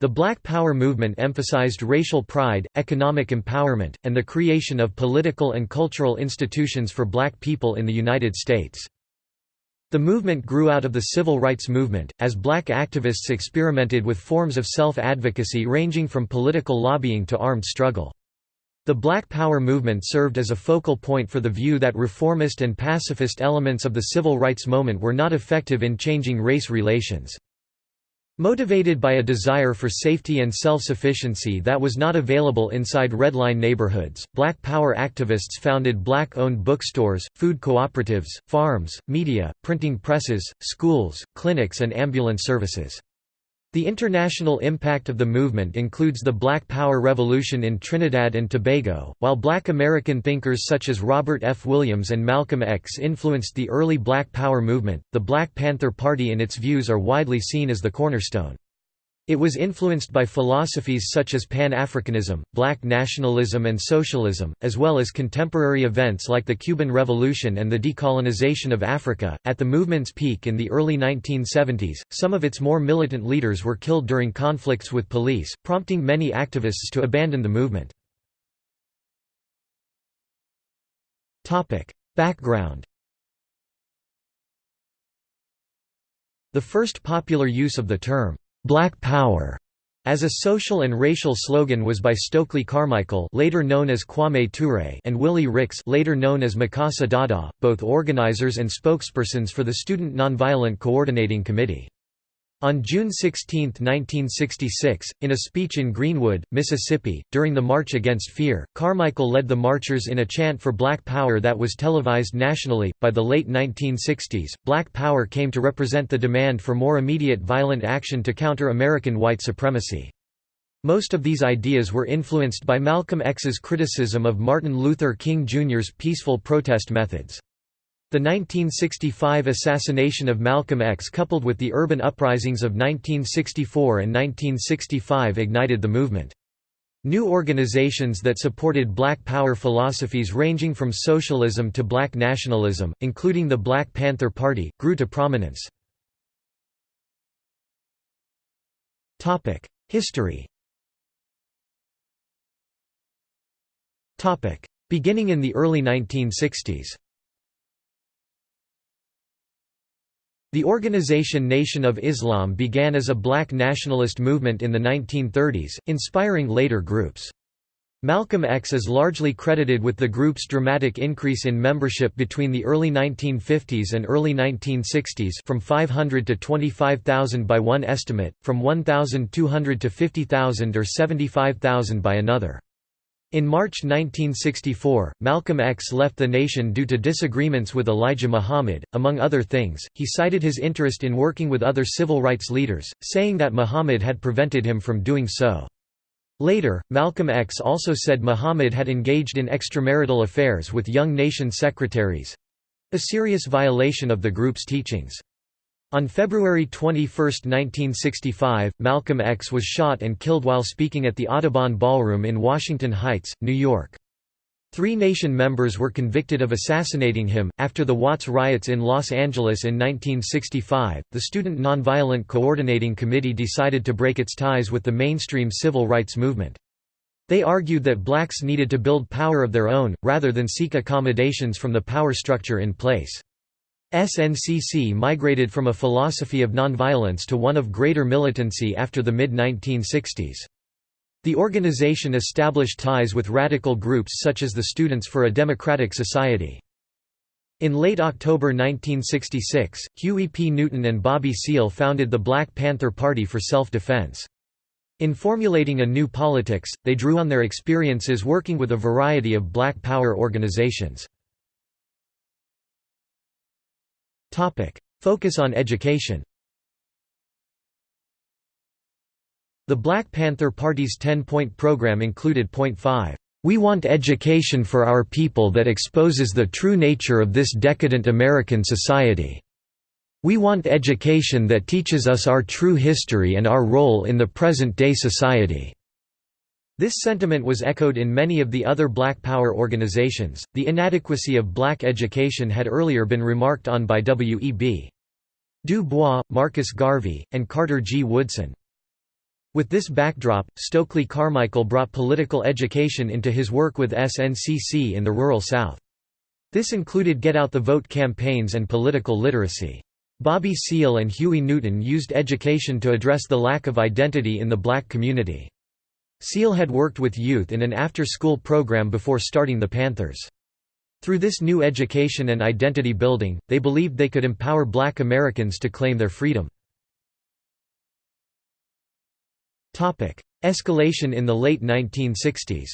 The Black Power movement emphasized racial pride, economic empowerment, and the creation of political and cultural institutions for black people in the United States. The movement grew out of the civil rights movement, as black activists experimented with forms of self-advocacy ranging from political lobbying to armed struggle. The Black Power movement served as a focal point for the view that reformist and pacifist elements of the civil rights moment were not effective in changing race relations. Motivated by a desire for safety and self-sufficiency that was not available inside redline neighborhoods, Black Power activists founded black-owned bookstores, food cooperatives, farms, media, printing presses, schools, clinics and ambulance services. The international impact of the movement includes the Black Power Revolution in Trinidad and Tobago, while black American thinkers such as Robert F. Williams and Malcolm X influenced the early Black Power movement. The Black Panther Party and its views are widely seen as the cornerstone. It was influenced by philosophies such as Pan-Africanism, black nationalism and socialism, as well as contemporary events like the Cuban Revolution and the decolonization of Africa. At the movement's peak in the early 1970s, some of its more militant leaders were killed during conflicts with police, prompting many activists to abandon the movement. Topic: Background The first popular use of the term Black Power as a social and racial slogan was by Stokely Carmichael later known as Kwame Ture and Willie Ricks later known as Mukasa Dada, both organizers and spokespersons for the Student Nonviolent Coordinating Committee. On June 16, 1966, in a speech in Greenwood, Mississippi, during the March Against Fear, Carmichael led the marchers in a chant for Black Power that was televised nationally. By the late 1960s, Black Power came to represent the demand for more immediate violent action to counter American white supremacy. Most of these ideas were influenced by Malcolm X's criticism of Martin Luther King Jr.'s peaceful protest methods. The 1965 assassination of Malcolm X coupled with the urban uprisings of 1964 and 1965 ignited the movement. New organizations that supported Black Power philosophies ranging from socialism to black nationalism, including the Black Panther Party, grew to prominence. History Beginning in the early 1960s The organization Nation of Islam began as a black nationalist movement in the 1930s, inspiring later groups. Malcolm X is largely credited with the group's dramatic increase in membership between the early 1950s and early 1960s from 500 to 25,000 by one estimate, from 1,200 to 50,000 or 75,000 by another. In March 1964, Malcolm X left the nation due to disagreements with Elijah Muhammad. Among other things, he cited his interest in working with other civil rights leaders, saying that Muhammad had prevented him from doing so. Later, Malcolm X also said Muhammad had engaged in extramarital affairs with young nation secretaries a serious violation of the group's teachings. On February 21, 1965, Malcolm X was shot and killed while speaking at the Audubon Ballroom in Washington Heights, New York. Three Nation members were convicted of assassinating him. After the Watts riots in Los Angeles in 1965, the Student Nonviolent Coordinating Committee decided to break its ties with the mainstream civil rights movement. They argued that blacks needed to build power of their own, rather than seek accommodations from the power structure in place. SNCC migrated from a philosophy of nonviolence to one of greater militancy after the mid-1960s. The organization established ties with radical groups such as the Students for a Democratic Society. In late October 1966, Huey P. Newton and Bobby Seale founded the Black Panther Party for Self-Defense. In formulating a new politics, they drew on their experiences working with a variety of Black Power organizations. Focus on education The Black Panther Party's 10-point program included Point 5, "...we want education for our people that exposes the true nature of this decadent American society. We want education that teaches us our true history and our role in the present-day society." This sentiment was echoed in many of the other Black Power organizations. The inadequacy of black education had earlier been remarked on by W. E. B. Du Bois, Marcus Garvey, and Carter G. Woodson. With this backdrop, Stokely Carmichael brought political education into his work with SNCC in the rural South. This included Get Out the Vote campaigns and political literacy. Bobby Seale and Huey Newton used education to address the lack of identity in the black community. Seale had worked with youth in an after-school program before starting the Panthers. Through this new education and identity building, they believed they could empower black Americans to claim their freedom. Escalation in the late 1960s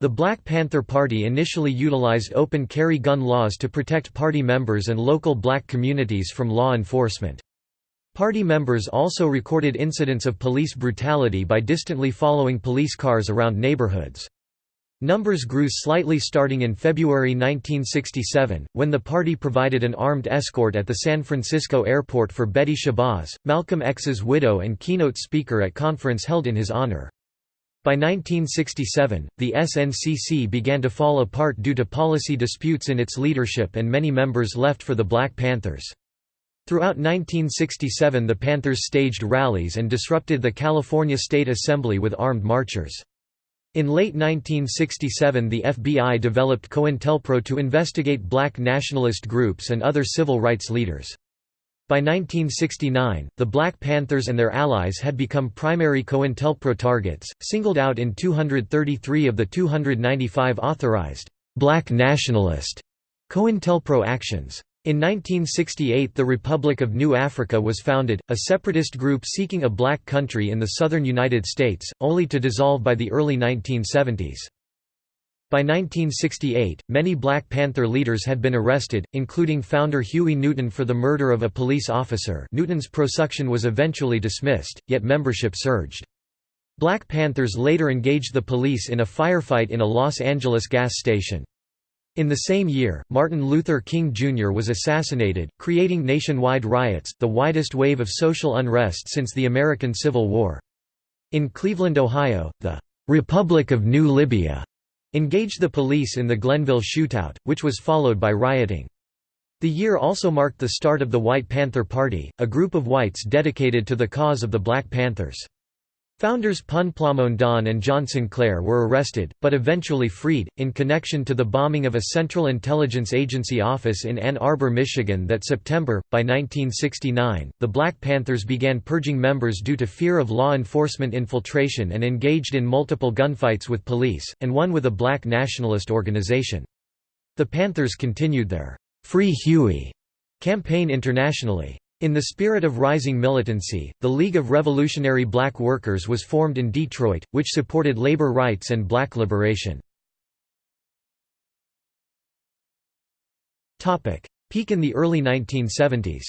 The Black Panther Party initially utilized open carry gun laws to protect party members and local black communities from law enforcement. Party members also recorded incidents of police brutality by distantly following police cars around neighborhoods. Numbers grew slightly starting in February 1967, when the party provided an armed escort at the San Francisco airport for Betty Shabazz, Malcolm X's widow and keynote speaker at conference held in his honor. By 1967, the SNCC began to fall apart due to policy disputes in its leadership and many members left for the Black Panthers. Throughout 1967 the Panthers staged rallies and disrupted the California State Assembly with armed marchers. In late 1967 the FBI developed COINTELPRO to investigate black nationalist groups and other civil rights leaders. By 1969, the Black Panthers and their allies had become primary COINTELPRO targets, singled out in 233 of the 295 authorized «black nationalist» COINTELPRO actions. In 1968 the Republic of New Africa was founded, a separatist group seeking a black country in the southern United States, only to dissolve by the early 1970s. By 1968, many Black Panther leaders had been arrested, including founder Huey Newton for the murder of a police officer Newton's prosecution was eventually dismissed, yet membership surged. Black Panthers later engaged the police in a firefight in a Los Angeles gas station. In the same year, Martin Luther King Jr. was assassinated, creating nationwide riots, the widest wave of social unrest since the American Civil War. In Cleveland, Ohio, the "'Republic of New Libya' engaged the police in the Glenville shootout, which was followed by rioting. The year also marked the start of the White Panther Party, a group of whites dedicated to the cause of the Black Panthers. Founders Pun Plamondon and John Sinclair were arrested, but eventually freed, in connection to the bombing of a Central Intelligence Agency office in Ann Arbor, Michigan that September. By 1969, the Black Panthers began purging members due to fear of law enforcement infiltration and engaged in multiple gunfights with police, and one with a black nationalist organization. The Panthers continued their Free Huey campaign internationally. In the spirit of rising militancy, the League of Revolutionary Black Workers was formed in Detroit, which supported labor rights and black liberation. Peak in the early 1970s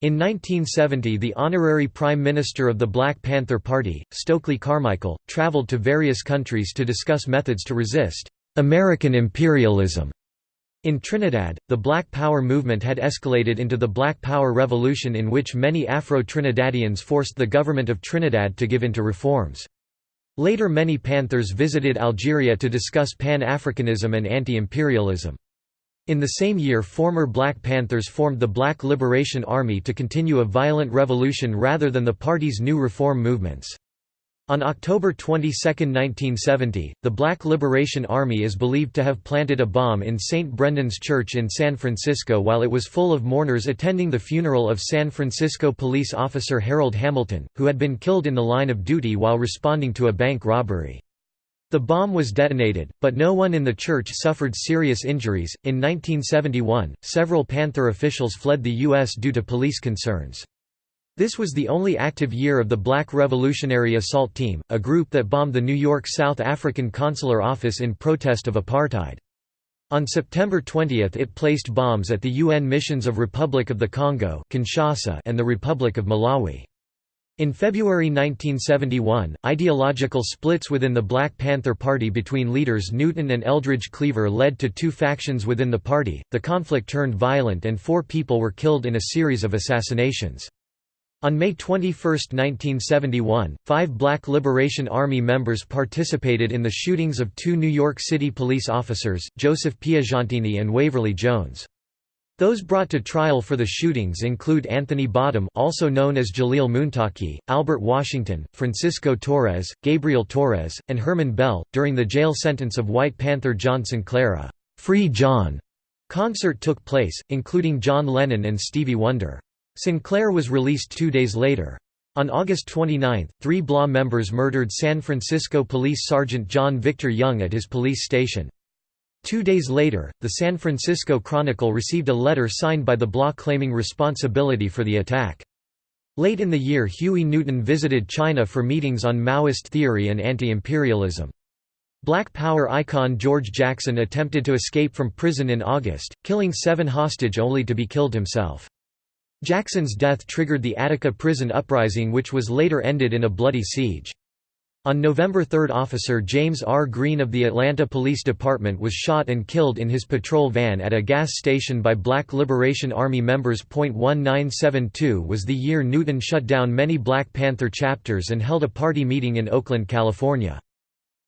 In 1970 the honorary Prime Minister of the Black Panther Party, Stokely Carmichael, traveled to various countries to discuss methods to resist «American imperialism» In Trinidad, the Black Power movement had escalated into the Black Power Revolution in which many Afro-Trinidadians forced the government of Trinidad to give in to reforms. Later many Panthers visited Algeria to discuss Pan-Africanism and anti-imperialism. In the same year former Black Panthers formed the Black Liberation Army to continue a violent revolution rather than the party's new reform movements. On October 22, 1970, the Black Liberation Army is believed to have planted a bomb in St. Brendan's Church in San Francisco while it was full of mourners attending the funeral of San Francisco police officer Harold Hamilton, who had been killed in the line of duty while responding to a bank robbery. The bomb was detonated, but no one in the church suffered serious injuries. In 1971, several Panther officials fled the U.S. due to police concerns. This was the only active year of the Black Revolutionary Assault Team, a group that bombed the New York South African consular office in protest of apartheid. On September 20 it placed bombs at the UN missions of Republic of the Congo Kinshasa and the Republic of Malawi. In February 1971, ideological splits within the Black Panther Party between leaders Newton and Eldridge Cleaver led to two factions within the party. The conflict turned violent and four people were killed in a series of assassinations. On May 21, 1971, five Black Liberation Army members participated in the shootings of two New York City police officers, Joseph Piagentini and Waverly Jones. Those brought to trial for the shootings include Anthony Bottom also known as Jaleel Muntaki, Albert Washington, Francisco Torres, Gabriel Torres, and Herman Bell. During the jail sentence of White Panther John Sinclair a «Free John» concert took place, including John Lennon and Stevie Wonder. Sinclair was released two days later. On August 29, three BLA members murdered San Francisco Police Sergeant John Victor Young at his police station. Two days later, the San Francisco Chronicle received a letter signed by the BLA claiming responsibility for the attack. Late in the year Huey Newton visited China for meetings on Maoist theory and anti-imperialism. Black Power icon George Jackson attempted to escape from prison in August, killing seven hostage only to be killed himself. Jackson's death triggered the Attica prison uprising which was later ended in a bloody siege. On November 3 Officer James R. Green of the Atlanta Police Department was shot and killed in his patrol van at a gas station by Black Liberation Army members. 1972 was the year Newton shut down many Black Panther chapters and held a party meeting in Oakland, California.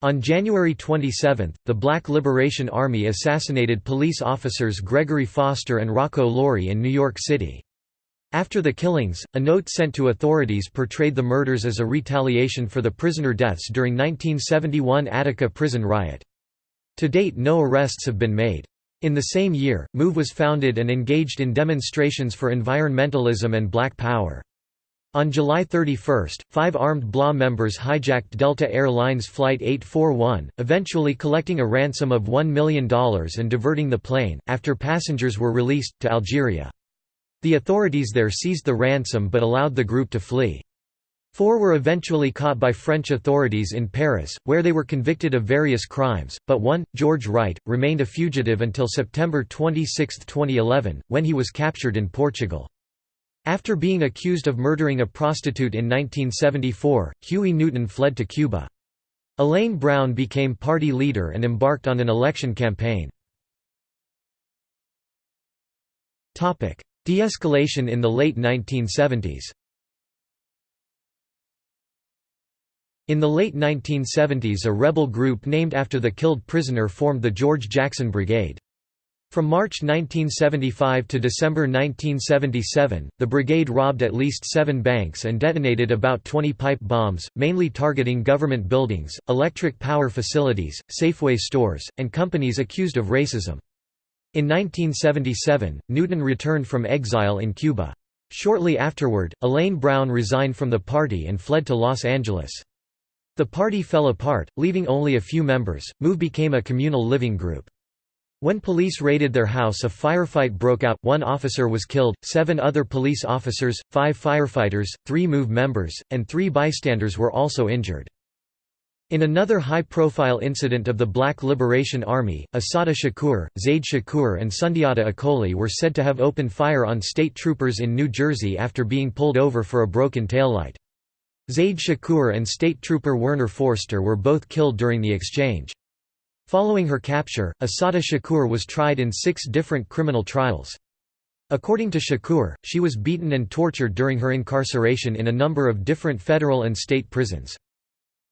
On January 27, the Black Liberation Army assassinated police officers Gregory Foster and Rocco Laurie in New York City. After the killings, a note sent to authorities portrayed the murders as a retaliation for the prisoner deaths during 1971 Attica prison riot. To date no arrests have been made. In the same year, MOVE was founded and engaged in demonstrations for environmentalism and black power. On July 31, five armed BLA members hijacked Delta Air Lines Flight 841, eventually collecting a ransom of $1 million and diverting the plane, after passengers were released, to Algeria. The authorities there seized the ransom but allowed the group to flee. Four were eventually caught by French authorities in Paris, where they were convicted of various crimes, but one, George Wright, remained a fugitive until September 26, 2011, when he was captured in Portugal. After being accused of murdering a prostitute in 1974, Huey Newton fled to Cuba. Elaine Brown became party leader and embarked on an election campaign. De-escalation in the late 1970s In the late 1970s a rebel group named after the killed prisoner formed the George Jackson Brigade. From March 1975 to December 1977, the brigade robbed at least seven banks and detonated about 20 pipe bombs, mainly targeting government buildings, electric power facilities, Safeway stores, and companies accused of racism. In 1977, Newton returned from exile in Cuba. Shortly afterward, Elaine Brown resigned from the party and fled to Los Angeles. The party fell apart, leaving only a few members. MOVE became a communal living group. When police raided their house a firefight broke out, one officer was killed, seven other police officers, five firefighters, three MOVE members, and three bystanders were also injured. In another high-profile incident of the Black Liberation Army, Assata Shakur, Zaid Shakur and Sundiata Acoli were said to have opened fire on state troopers in New Jersey after being pulled over for a broken taillight. Zaid Shakur and state trooper Werner Forster were both killed during the exchange. Following her capture, Assata Shakur was tried in six different criminal trials. According to Shakur, she was beaten and tortured during her incarceration in a number of different federal and state prisons.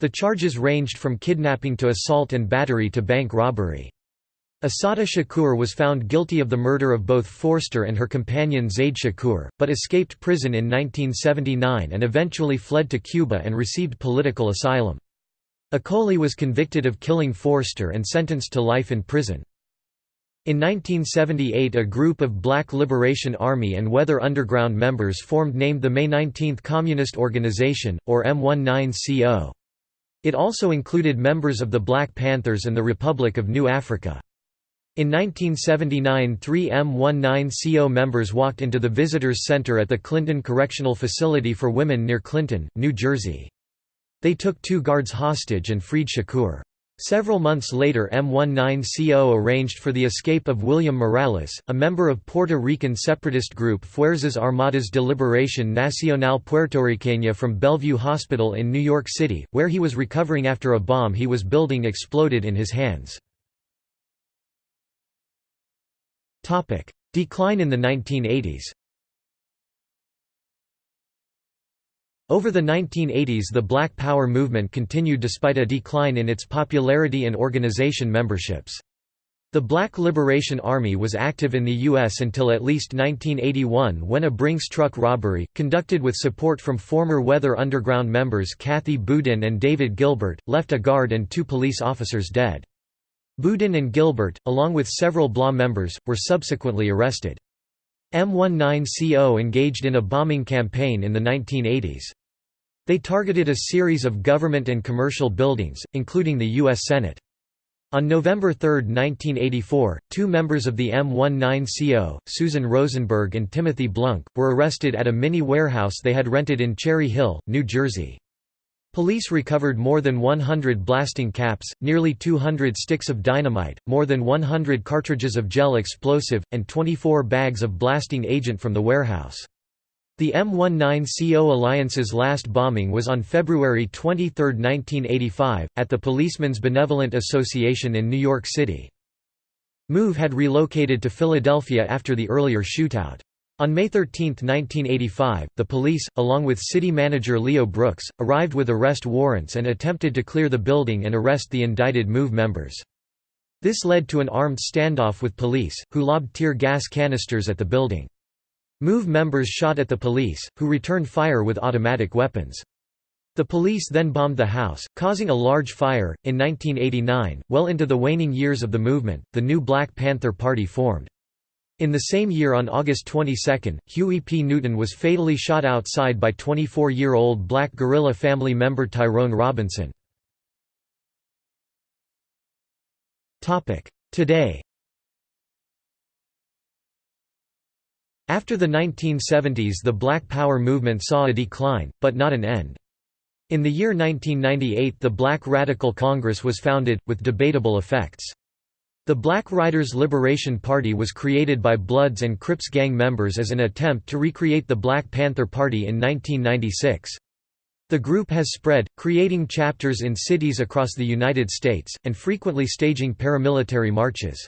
The charges ranged from kidnapping to assault and battery to bank robbery. Assata Shakur was found guilty of the murder of both Forster and her companion Zaid Shakur, but escaped prison in 1979 and eventually fled to Cuba and received political asylum. Acoli was convicted of killing Forster and sentenced to life in prison. In 1978 a group of Black Liberation Army and Weather Underground members formed named the May 19 Communist Organization, or M19CO. It also included members of the Black Panthers and the Republic of New Africa. In 1979 three M19CO members walked into the Visitors Center at the Clinton Correctional Facility for Women near Clinton, New Jersey. They took two guards hostage and freed Shakur. Several months later M19CO arranged for the escape of William Morales, a member of Puerto Rican separatist group Fuerzas Armadas de Liberación Nacional Puertorriqueña from Bellevue Hospital in New York City, where he was recovering after a bomb he was building exploded in his hands. Decline in the 1980s Over the 1980s the Black Power movement continued despite a decline in its popularity and organization memberships. The Black Liberation Army was active in the U.S. until at least 1981 when a Brinks truck robbery, conducted with support from former Weather Underground members Kathy Boudin and David Gilbert, left a guard and two police officers dead. Boudin and Gilbert, along with several BLA members, were subsequently arrested. M19CO engaged in a bombing campaign in the 1980s. They targeted a series of government and commercial buildings, including the U.S. Senate. On November 3, 1984, two members of the M19CO, Susan Rosenberg and Timothy Blunk, were arrested at a mini warehouse they had rented in Cherry Hill, New Jersey. Police recovered more than 100 blasting caps, nearly 200 sticks of dynamite, more than 100 cartridges of gel explosive, and 24 bags of blasting agent from the warehouse. The M19CO Alliance's last bombing was on February 23, 1985, at the Policemen's Benevolent Association in New York City. MOVE had relocated to Philadelphia after the earlier shootout. On May 13, 1985, the police, along with city manager Leo Brooks, arrived with arrest warrants and attempted to clear the building and arrest the indicted MOVE members. This led to an armed standoff with police, who lobbed tear gas canisters at the building. MOVE members shot at the police, who returned fire with automatic weapons. The police then bombed the house, causing a large fire. In 1989, well into the waning years of the movement, the new Black Panther Party formed. In the same year on August 22, Huey P. Newton was fatally shot outside by 24-year-old black guerrilla family member Tyrone Robinson. Today After the 1970s the Black Power movement saw a decline, but not an end. In the year 1998 the Black Radical Congress was founded, with debatable effects. The Black Riders Liberation Party was created by Bloods and Crips gang members as an attempt to recreate the Black Panther Party in 1996. The group has spread, creating chapters in cities across the United States, and frequently staging paramilitary marches.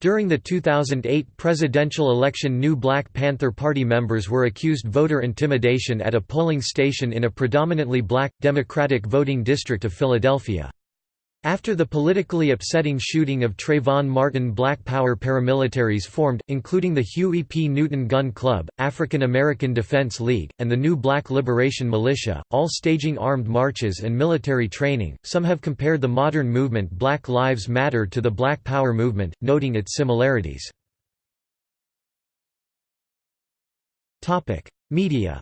During the 2008 presidential election new Black Panther Party members were accused voter intimidation at a polling station in a predominantly black, Democratic voting district of Philadelphia. After the politically upsetting shooting of Trayvon Martin Black Power paramilitaries formed, including the Huey P. Newton Gun Club, African American Defense League, and the New Black Liberation Militia, all staging armed marches and military training. Some have compared the modern movement Black Lives Matter to the Black Power movement, noting its similarities. Media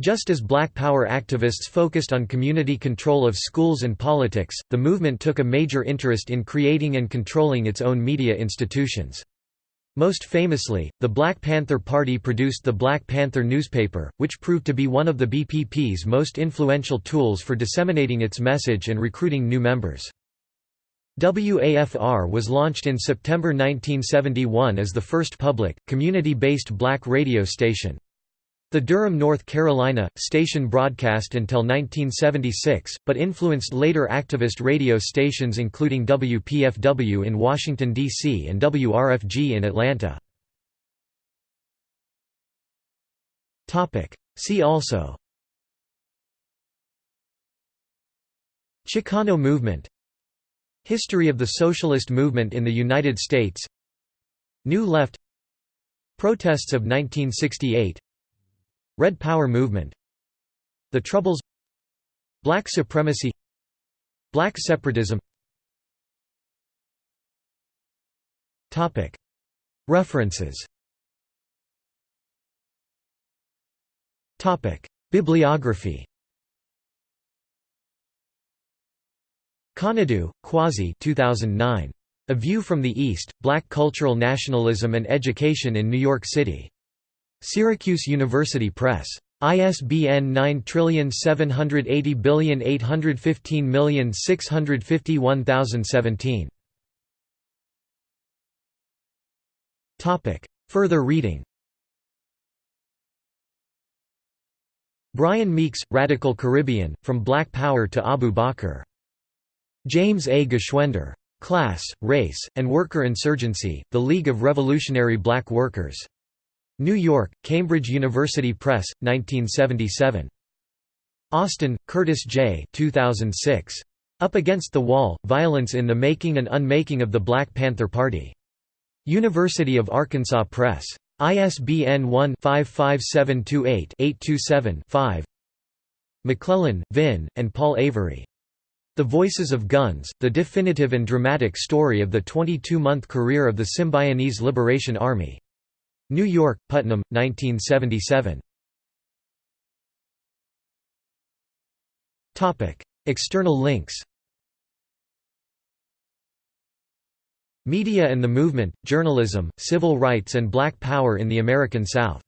Just as Black Power activists focused on community control of schools and politics, the movement took a major interest in creating and controlling its own media institutions. Most famously, the Black Panther Party produced the Black Panther newspaper, which proved to be one of the BPP's most influential tools for disseminating its message and recruiting new members. WAFR was launched in September 1971 as the first public, community-based black radio station. The Durham, North Carolina, station broadcast until 1976, but influenced later activist radio stations including WPFW in Washington, D.C. and WRFG in Atlanta. See also Chicano movement History of the socialist movement in the United States New Left Protests of 1968 Red Power Movement The Troubles Black Supremacy Black Separatism. References. Bibliography. Konadu, Kwasi 2009. A View from the East, Black Cultural Nationalism and Education in New York City. Syracuse University Press. ISBN 9780815651017. Topic. Further reading Brian Meeks, Radical Caribbean, From Black Power to Abu Bakr. James A. Geschwender. Class, Race, and Worker Insurgency, The League of Revolutionary Black Workers. New York, Cambridge University Press, 1977. Austin, Curtis J. 2006. Up Against the Wall, Violence in the Making and Unmaking of the Black Panther Party. University of Arkansas Press. ISBN 1-55728-827-5 McClellan, Vin, and Paul Avery. The Voices of Guns, The Definitive and Dramatic Story of the 22-Month Career of the Symbionese Liberation Army. New York, Putnam, 1977. External links Media and the Movement, Journalism, Civil Rights and Black Power in the American South